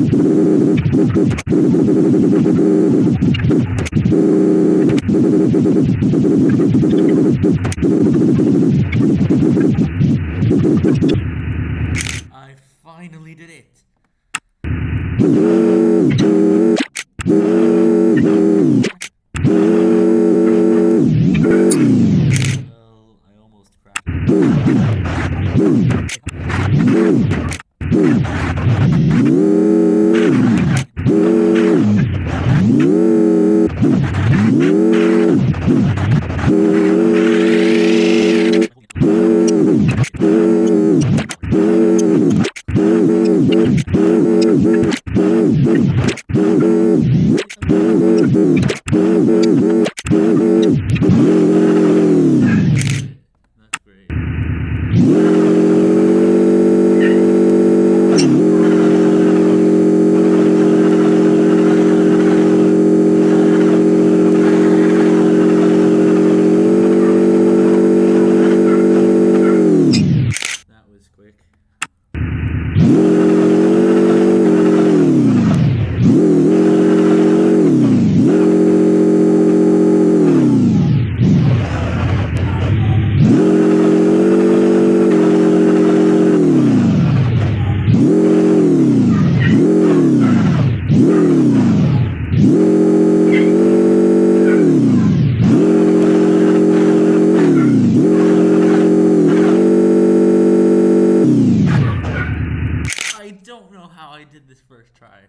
I finally did it. Boom. Great. That was quick. I don't know how I did this first try.